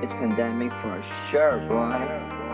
It's pandemic for sure, boy.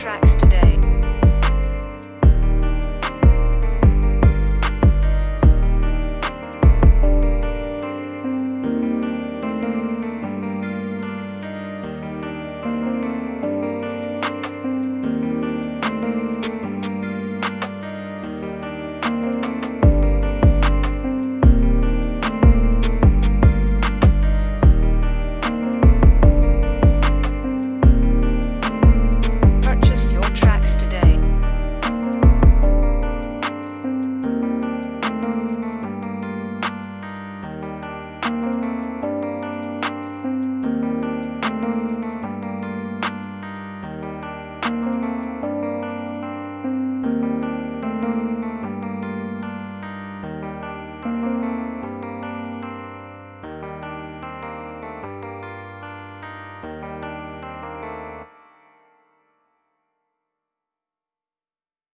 tracks.